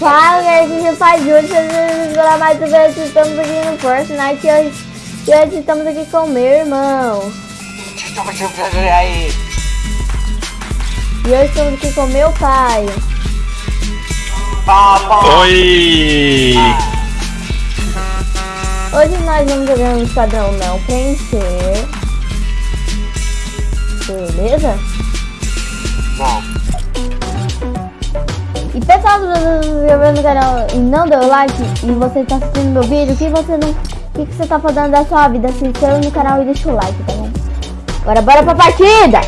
Fala, galera, que você faz hoje? Pela mais uma vez, estamos aqui no Fortnite e hoje, e hoje estamos aqui com meu irmão. Aí, E hoje estamos aqui com meu pai. papai. Oi! Hoje nós vamos jogar um esquadrão não preencher. Beleza? Não, E pessoal, se você se inscreveu no canal e não deu like e você está assistindo meu vídeo, o que você não. O que, você tá fazendo da sua vida? Se inscreva no canal e deixa o like, tá bom? Agora bora pra partida!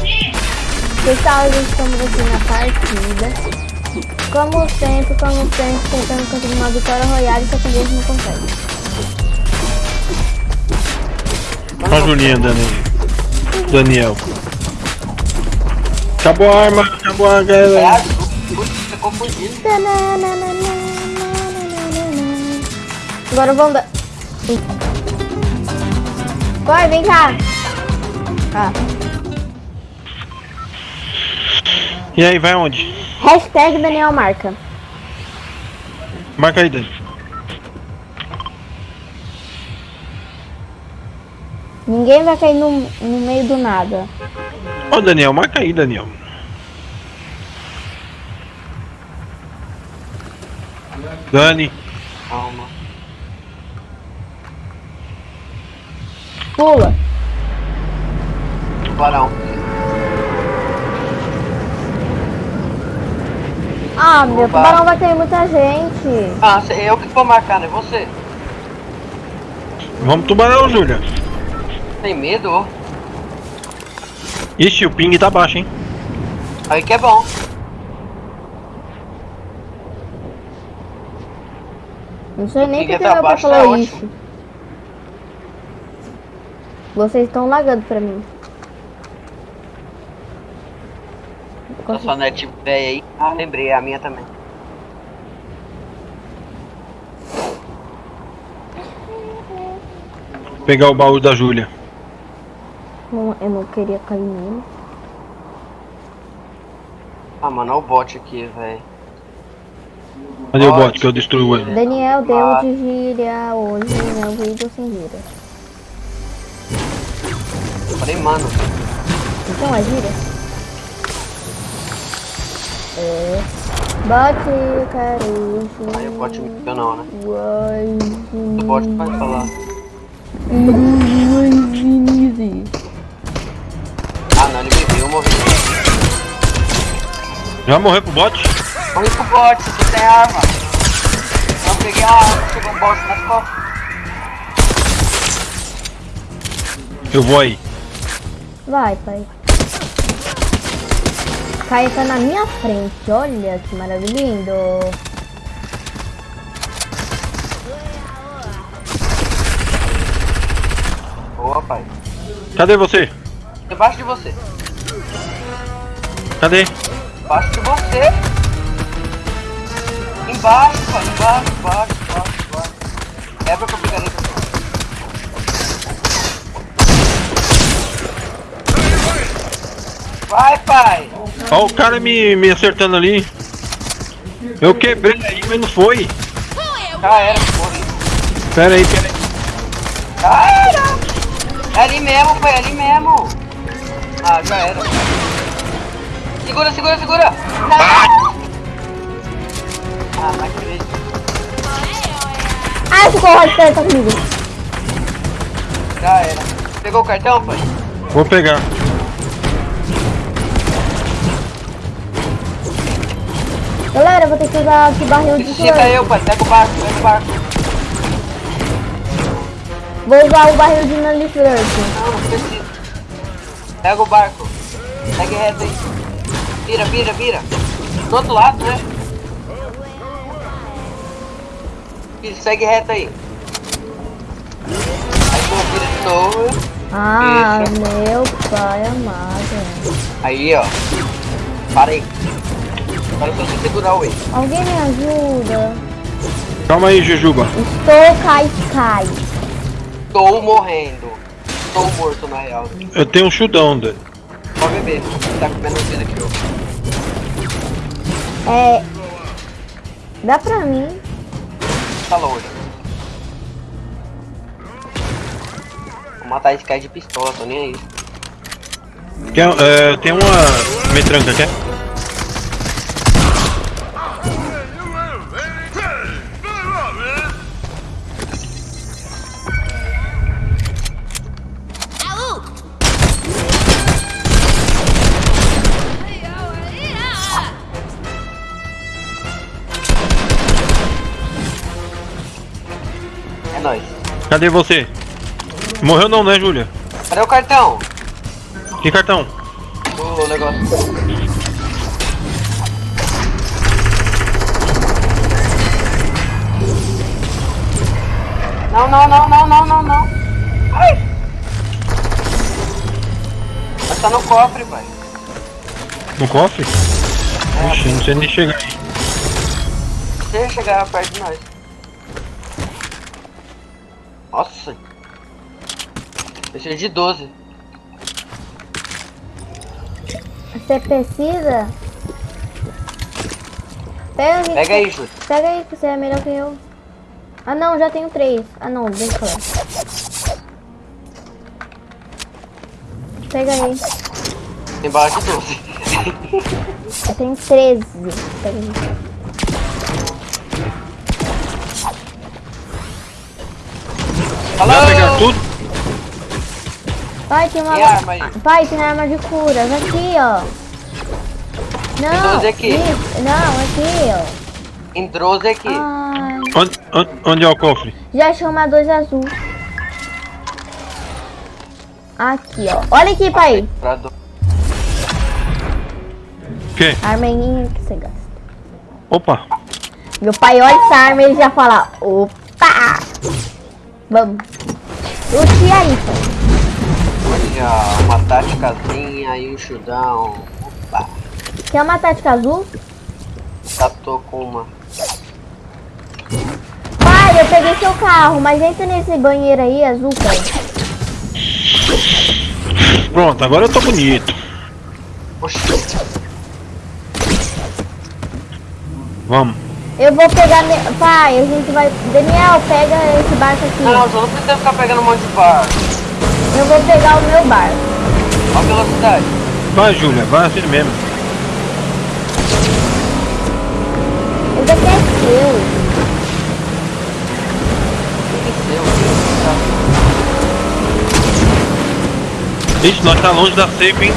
Pessoal, gente, estamos aqui na partida. Como sempre, como sempre, tentando conseguir uma vitória royale, só que a gente não consegue. Olha a Julinha, Daniel. Daniel. Acabou a arma, acabou a galera. Confundindo. Agora vamos dar. Corre, vem cá! Ah. E aí, vai onde? Hashtag Daniel Marca. Marca aí, Dani. Ninguém vai cair no, no meio do nada. Ô, Daniel, marca aí, Daniel. Dani, Calma. Pula. Tubarão. Ah, meu Opa. tubarão vai cair muita gente. Ah, eu que vou marcar, não é você? vamos tubarão, Júlia. Tem medo? Ixi, o ping tá baixo, hein? Aí que é bom. Não sei nem Fica porque meu pai abaixo, tá falou ótimo. isso. Vocês estão lagando pra mim. A sua net velha aí. Ah, lembrei, a minha também. Pegar o baú da Júlia. Não, eu não queria cair nele. Ah, mano, olha o bot aqui, velho. Cadê o bot que eu destruo ele? Daniel deu Ah. de gíria hoje no vídeo sem gíria. Falei, mano. Então é gíria? É. Bate, carujo. Aí o bot me deu não, né? Uai, O bot vai falar. Ah, não, ele me viu, eu morri. Já morreu pro bot? Morri pro bot, você tem arma. Não peguei a arma, chegou um bot nas costas. Eu vou aí. Vai, pai. Caia tá na minha frente, olha que maravilhoso. Boa, pai. Cadê você? Debaixo de você. Cadê? Embaixo de você. Embaixo, pai. Embaixo, embaixo, embaixo, embaixo. Quebra que eu pegarei. Vai, pai. Ó o cara me, me acertando ali. Eu quebrei aí, mas não foi. Já era, morri. Pera aí, pera aí. Era. É ali mesmo, pai. É ali mesmo. Ah, já era. Segura, segura, segura. Não. Ah, não acredito. Ai, ficou o tá comigo. Já era. Pegou o cartão, pai? Vou pegar. Galera, eu vou ter que usar aqui barril de Necessita flor. eu, pai. Pega o barco, pega o barco. Vou usar o barril de Flirt. Não, não precisa. Pega o barco. Segue reto aí. Vira, vira, vira. Do outro lado, né? Isso, segue reto aí. Aí tu vira de novo. Ah, Isso. meu pai amado. Aí, ó. Para aí. Agora só você segurar o E. Alguém me ajuda? Calma aí, Jujuba. Estou cai cai. Estou morrendo. Estou morto, na real. Eu tenho um chudão, Dani. Pode beber. Tá com menos vida que eu. É. Dá pra mim. Tá. Vou matar esse cara de pistola, tô nem aí. É, tem uma metranca, quer? Cadê você? Morreu não, né, Júlia? Cadê o cartão? Que cartão? O negócio. Não, não, não, não, não, não, não. Ai! Mas tá no cofre, pai. No cofre? Ixi, não sei nem chegar aí. Deixa chegar perto de nós. Nossa. Precisa de 12. Você precisa? Pega, Pega aí, Júlio. Pega aí, que você é melhor que eu. Ah não, já tenho três. Ah não, deixa eu falar. Pega aí. Tem bala de 12. Eu tenho 13. Pega aí. Falou! Vai pegar tudo? Pai, tem uma. A arma aí? Pai, tem arma de curas. Aqui, ó. Não. 12 aqui. Isso. Não, aqui, ó. Tem 12 aqui. Ai. Onde, onde, onde é o cofre? Já achei uma 12 azul. Aqui, ó. Olha aqui, pai. Do... O quê? Armeninha que você gasta. Opa! Meu pai olha essa arma e ele já fala, opa! Vamos. Lute aí, pai. Olha, uma táticazinha e um chudão. Opa, Quer uma tática azul? já tô com uma. Pai, eu peguei seu carro, mas entra nesse banheiro aí, azul, pai. Pronto, agora eu tô bonito. Oxi, Vamos. Eu vou pegar... Me... Pai, a gente vai... Daniel, pega esse barco aqui. não, só não precisa ficar pegando um monte de bar. Eu vou pegar o meu barco. Olha a velocidade. Vai, Júlia, vai assim mesmo. Esse aqui é seu. Ixi, nós tá longe da safe, hein?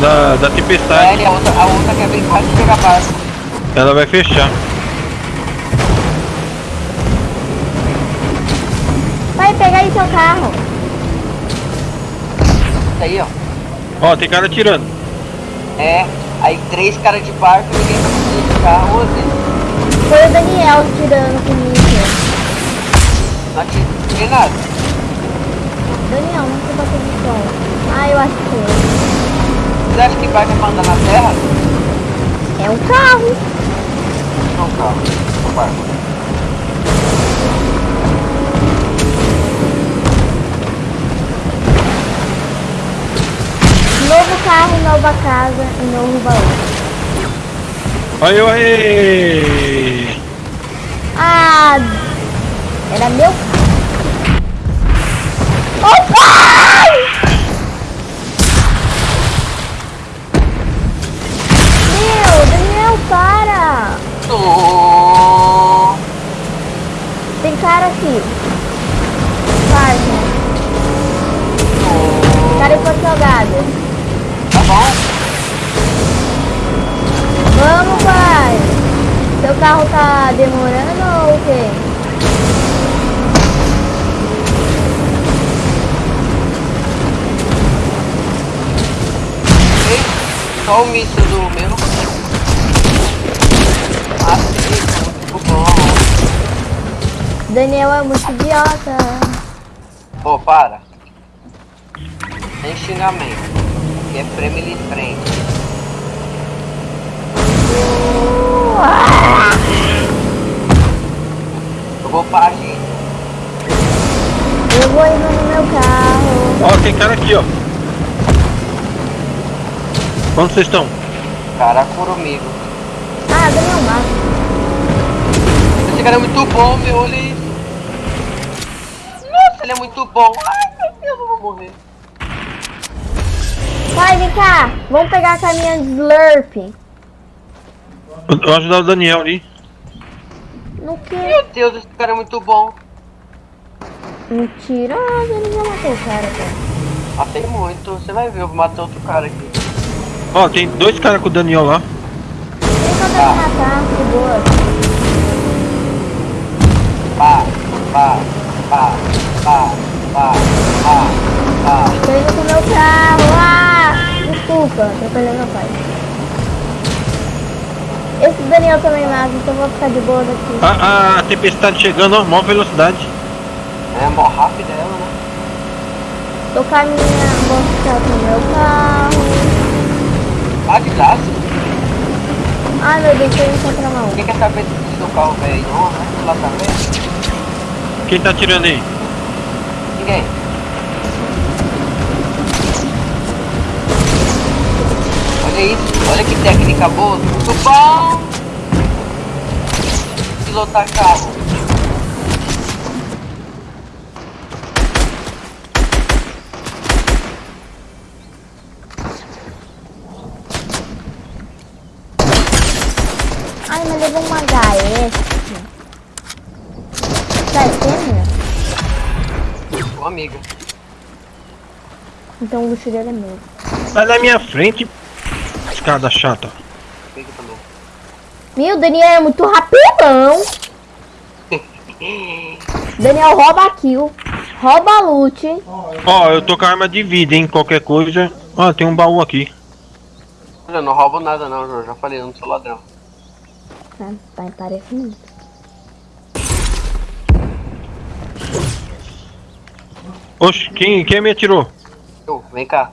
Da, da É, tempestade. e a outra, a outra quer brincar de pegar barco. Ela vai fechar. Vai pegar aí seu carro. Isso aí, ó. Ó, tem cara atirando. É, aí três caras de barco e ninguém tá conseguindo de carro. Foi o Daniel tirando comigo. Não tirei nada. Daniel, não sei bater no som. Ah, eu acho que foi. Você acha que barco é pra andar na terra? É um carro. Carro. Novo carro, nova casa e novo baú. Aí, aí. Ah, era meu carro. Ô Tem cara aqui. Parque. oh. Cara Porto Salgado. Tá bom? Vamos, pai. Seu carro tá demorando ou o quê? Ei, Só o míssil do meu. Daniel é muito idiota. Pô, para. Sem xingamento. Que é family friend. Eu vou pra gente. Eu vou indo no meu carro. Ó, tem cara aqui, ó. Onde vocês estão? Cara comigo. Ah, Daniel mata. cara é muito bom, meu. Nossa, ele é muito bom. Ai, meu Deus, eu vou morrer. Vai, vem cá. Vamos pegar a caminhão de Slurp. Eu vou ajudar o Daniel ali. No que? Meu Deus, esse cara é muito bom. Mentiroso, ele já matou o cara, cara. Matei muito. Você vai ver, eu vou matar outro cara aqui. Ó, tem dois caras com o Daniel lá. Só vai me matar, de boa. Pá, pá, pá, pá, pá, pá, pá. Tô indo com o meu carro. Ah! Desculpa, atropelei meu pai. Esse Daniel também mata, então eu vou ficar de boa daqui. A, a tempestade chegando, ó, maior velocidade. É mó rápida ela, né? Tô caminhando, vou ficar com o meu carro. Ah, de graça. Ai meu Deus, tô indo contra a mão. Quem quer saber do seu carro velho? Não, né? Lá também? Quem tá atirando aí? Ninguém. Olha isso, olha que técnica boa. Muito bom! Pilotar carro. Ai, mas levou uma HS. Ô amiga. Então o luxo dele é meu. Sai da minha frente, escada chata. Meu, Daniel é muito rapidão. Daniel rouba a kill. Rouba a loot. Ó, eu tô com arma de vida, hein? Qualquer coisa. Ó, tem um baú aqui. Olha, eu não roubo nada não, João. Já falei, eu não sou ladrão. Tá, tá parecendo. Oxe, quem, quem me atirou? Eu, vem cá.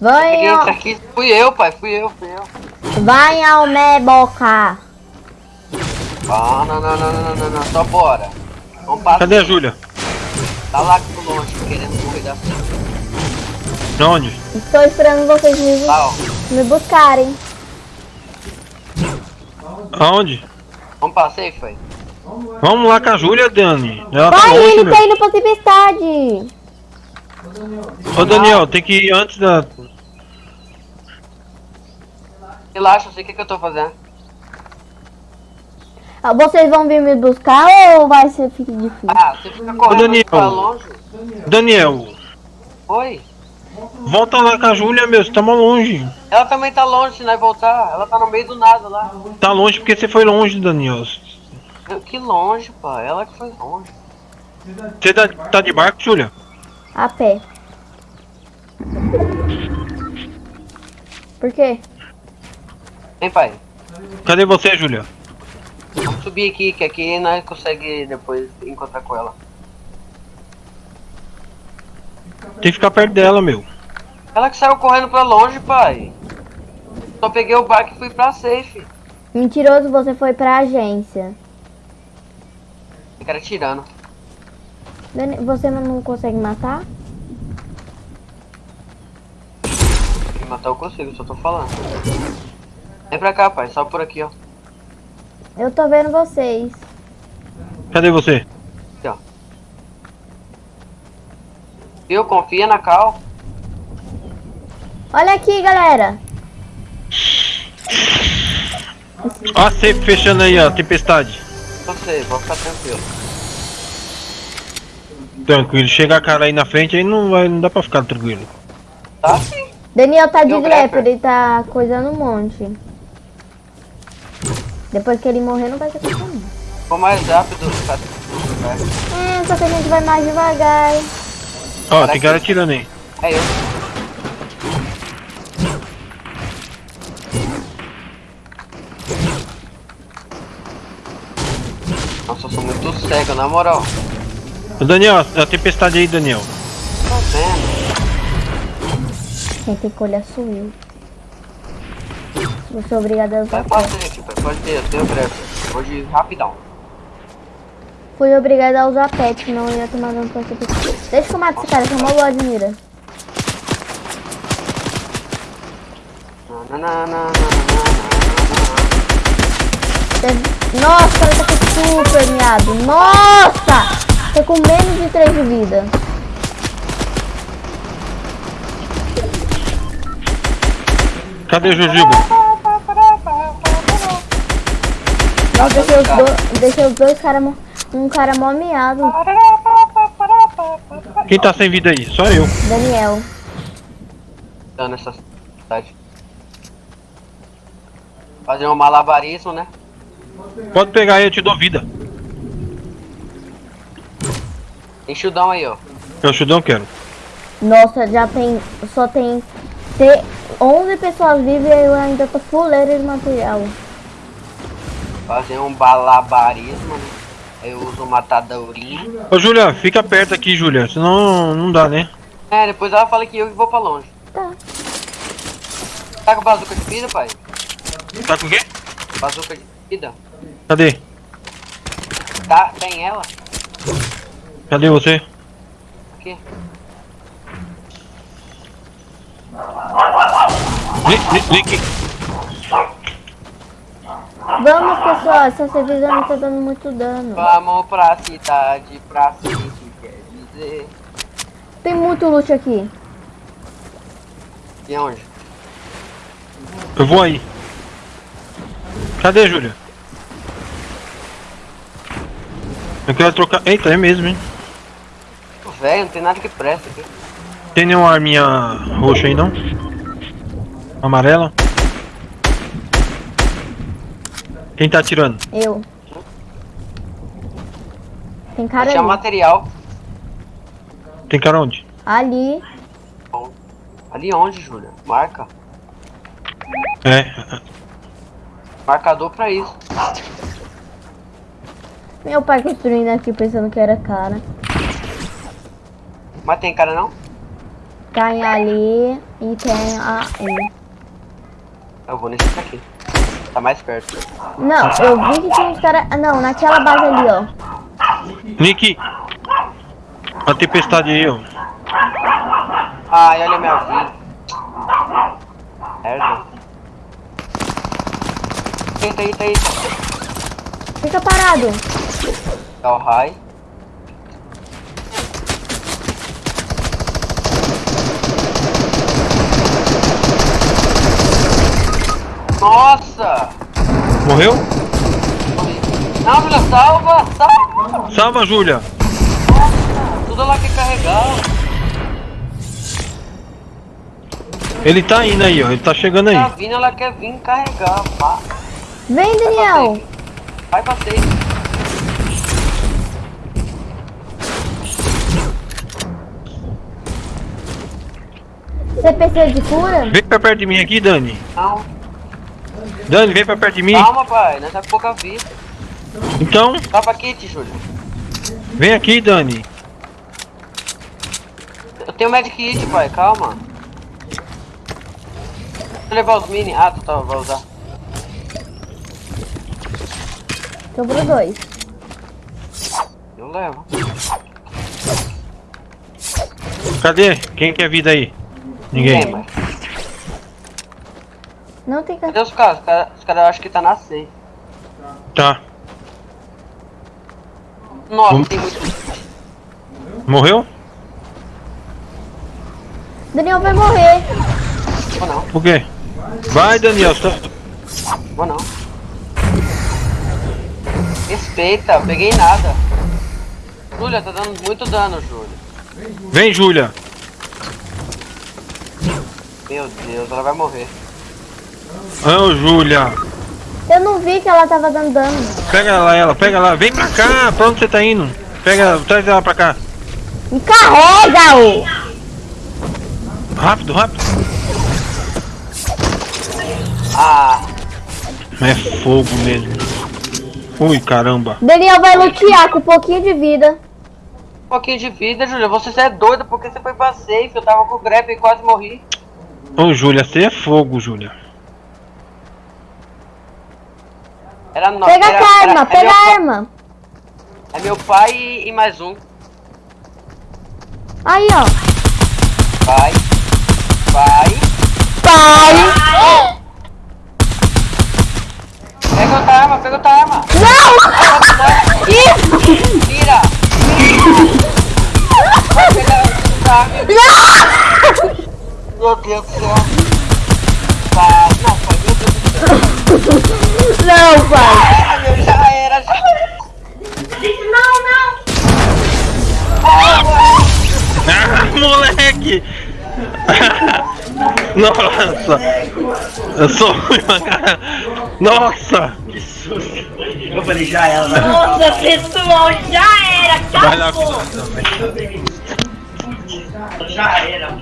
Vai, entra aqui? Fui eu, pai. Fui eu, fui eu. Vai ao boca. Ah, não, não, não, não, não, não, não. Só bora. Vamos passar. Cadê a Júlia? Tá lá pro longe, querendo morrer da frente. Onde? Estou esperando vocês me, Tá, me buscarem. Aonde? Vamos pra safe, aí. Vamos lá com a Júlia, Dani. Ela tá Vai, longe, ele meu. tá indo pra tempestade. Ô, Daniel, tem que ir antes da... Relaxa, eu sei o que, que eu tô fazendo. Ah, Vocês vão vir me buscar ou vai ser fique difícil? Ah, você fica correndo Daniel. pra longe. Daniel, Oi? volta lá com a Júlia, meu. Você tá mó longe. Ela também tá longe se nós voltar. Ela tá no meio do nada lá. Tá longe porque você foi longe, Daniel. Que longe, pá. Ela que foi longe. Você tá, tá de barco, Júlia? A pé. Por quê? Vem, pai. Cadê você, Júlia? Vamos subir aqui, que aqui nós conseguimos depois encontrar com ela. Tem que ficar perto dela, meu. Ela que saiu correndo pra longe, pai. Só peguei o barco e fui pra safe. Mentiroso, você foi pra agência. O cara tirando. Dani- Você não consegue matar? Me matar eu consigo, só tô falando. Vem pra cá, pai. Só por aqui, ó. Eu tô vendo vocês. Cadê você? Aqui, ó. Viu? Confia na Cal. Olha aqui, galera. Ó, a safe fechando aí, ó. Tempestade. Você, vou ficar tranquilo. Tranquilo. Chega a cara aí na frente, aí não, vai, não dá pra ficar tranquilo. Tá sim. Daniel tá de grepe, ele tá coisando um monte. Depois que ele morrer, não vai ter não. Vou mais rápido. Tá? É, só que a gente vai mais devagar. Ó, tem cara atirando aí. É eu sou muito cego, na moral. Ô, Daniel, a tempestade aí, Daniel. Tô vendo. Quem tem que olhar sou eu. Vou ser obrigada a Vai usar. fazer aqui, pai. Pode ter, eu tenho pressa. Vou de rapidão. Fui obrigada a usar pet, senão eu ia tomar dano pra você. Deixa que eu mato esse cara, que é uma boa de mira. Na, na, na, na, na, na, na, Tem Nossa, ela tá com super miado. Nossa! Tô com menos de 3 de vida. Cadê o Jujuba? Nossa, deixei os, do... deixei os dois caras... Um cara mó miado. Quem tá sem vida aí? Só eu. Daniel. Tá nessa cidade. Fazer um malabarismo, né? Pode pegar aí, eu te dou vida. Tem chudão aí, ó. Eu chudão quero. Nossa, já tem... Só tem... Te... 11 pessoas vivas e eu ainda tô fuleira de material. Fazer um balabarismo, né? Aí eu uso matadourinho. Ô Júlia, fica perto aqui, Júlia. Senão não dá, né? É, depois ela fala que eu vou pra longe. Tá. Tá com bazuca de vida, pai? Tá com o quê? Bazuca de vida? Cadê? Tá, tem ela? Cadê você? Aqui. Li- li- Link. Vamos, pessoal. Essa cerveja não tá dando muito dano. Vamos pra cidade, pra cidade, quer dizer. Tem muito loot aqui. E onde? Eu vou aí. Cadê, Júlia? Eu quero trocar. Eita, é mesmo, hein? Velho, não tem nada que presta aqui. Tem nenhuma arminha roxa aí, não? Amarela? Quem tá atirando? Eu. Tem cara Tinha ali. material. Tem cara onde? Ali. Ali onde, Júlia? Marca. É. Marcador pra isso. Meu pai construindo aqui pensando que era cara. Mas tem cara não? Tem ali e tem aí. Eu vou nesse daqui. Tá mais perto. Não, eu vi que tinha uns caras. ah, Não, naquela base ali, ó. Nick! A tempestade aí, ó. Ai, olha minha vida. Merda. Eita, eita, eita. Fica parado. Dá o high. Nossa! Morreu? Não, Júlia, salva! Salva! Salva, Júlia! Tudo lá que carregar. Ele tá indo aí, ó. Ele tá chegando aí. Tá vindo, ela quer vir carregar. Pá. Vem, Daniel. Vai pra safe. Você precisa de cura? Vem pra perto de mim aqui, Dani. Não, Dani, vem pra perto de mim. calma, pai. Nós tá com pouca vida. Então, Tapa kit, Júlio. vem aqui, Dani. Eu tenho medic kit, pai. Calma. Deixa eu levar os mini. Ah, tu tá, vai usar. Sobrou dois. Eu levo. Cadê? Quem quer vida aí? Tem, Ninguém. mas. Não tem Cadê cara. os caras? Os caras os caras acham que tá na safe. Tá. Nossa, Vamos- tem muito. Morreu? Daniel vai morrer. Vou não, Por quê? Vai, Daniel. Tá... vou não. Respeita, eu peguei nada. Júlia, tá dando muito dano, Júlia. Vem, Júlia. Meu Deus, ela vai morrer. Ô, Júlia. Eu não vi que ela tava dando dano. Pega lá ela, pega lá. Vem pra cá. Pra onde você tá indo? Pega, traz ela pra cá. Me carrega-o! Rápido, rápido. Ah, É fogo mesmo. Ui, caramba. Daniel vai lutear com um pouquinho de vida. um pouquinho de vida, Júlia. Você é doida porque você foi pra safe. Eu tava com o grep e quase morri. Ô, Júlia, você é fogo, Júlia. Era no... Pega era, a arma, era- pega é meu, a arma. É meu pai e, e mais um. Aí, ó. Vai. Vai. Pai! Pega outra arma, pega outra arma. Nossa! Eu sou ruim, pra cara. Nossa! Eu falei, já ela, né? Nossa, pessoal, já era. Vai lá. Já era.